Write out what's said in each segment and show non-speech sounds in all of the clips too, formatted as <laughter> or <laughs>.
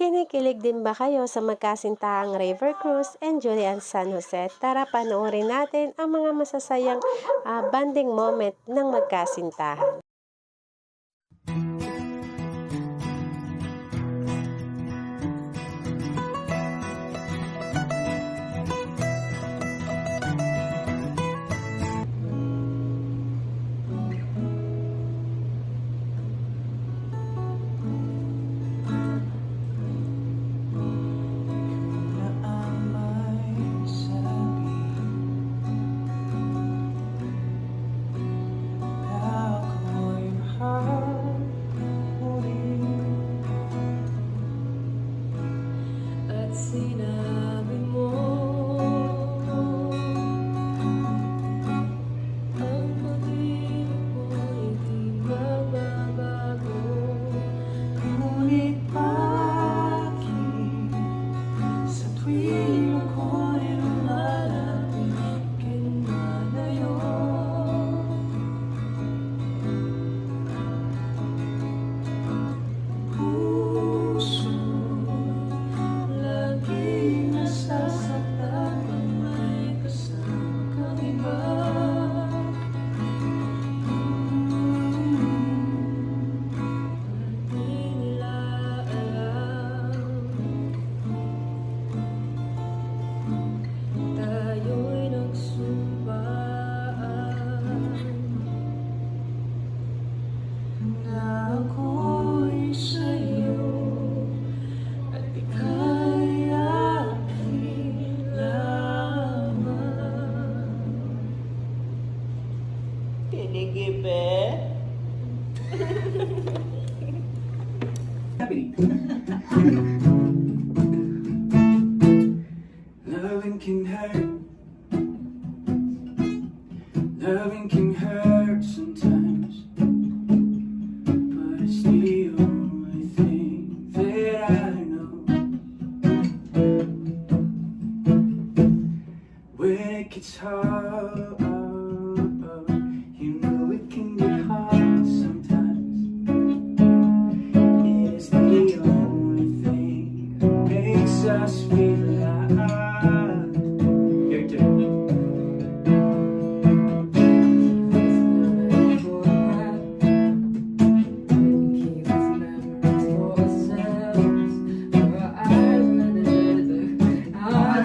Kinikilig din ba kayo sa magkasintahang River Cruz and Julian San Jose? Tara panoorin natin ang mga masasayang uh, banding moment ng magkasintahan. Loving can hurt. Loving can hurt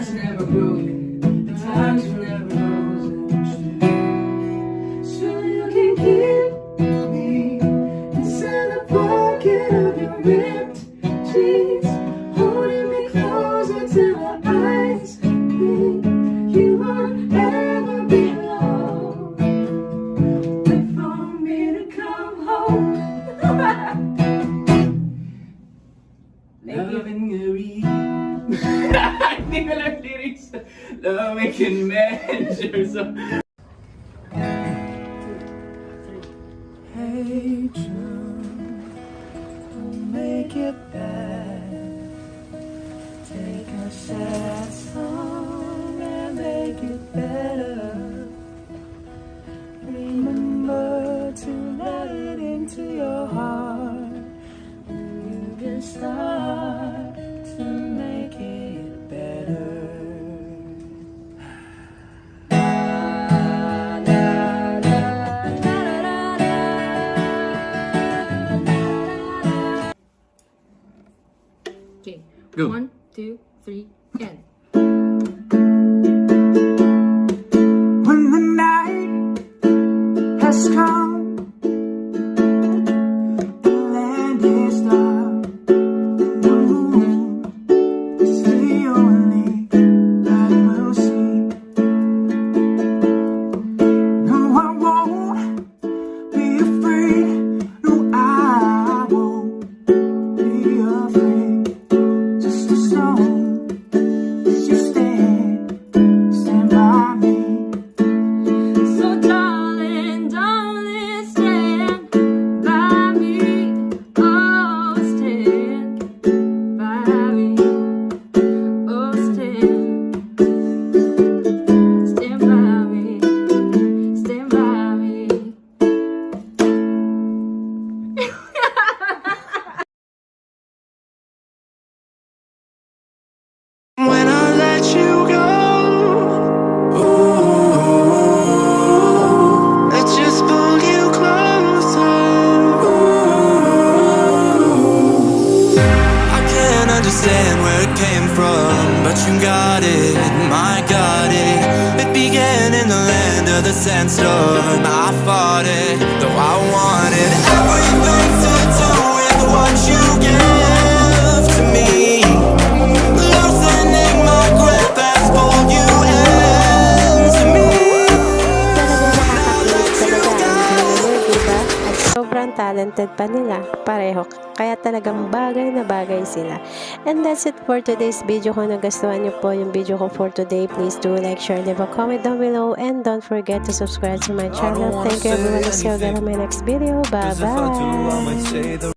Hearts never broken, the times were never roses. <laughs> So you can keep me inside the pocket of your ripped jeans, holding me closer till our eyes meet. You won't ever be alone. Wait for me to come home. Loving a lang lyrics. Can measure so. Hey don't make it bad. Take a sad song and make it better. Remember to let it into your heart. You can start to make it. Okay. Go. One, two, three, and. Understand where it came from, but you got it, my got it. It began in the land of the sandstorm. I fought it, though I talented pa nila, pareho. Kaya talagang bagay na bagay sila. And that's it for today's video. Kung nagustuhan niyo po yung video ko for today, please do like, share, leave a comment down below. And don't forget to subscribe to my channel. Thank you everyone. See you again on my next video. Bye-bye.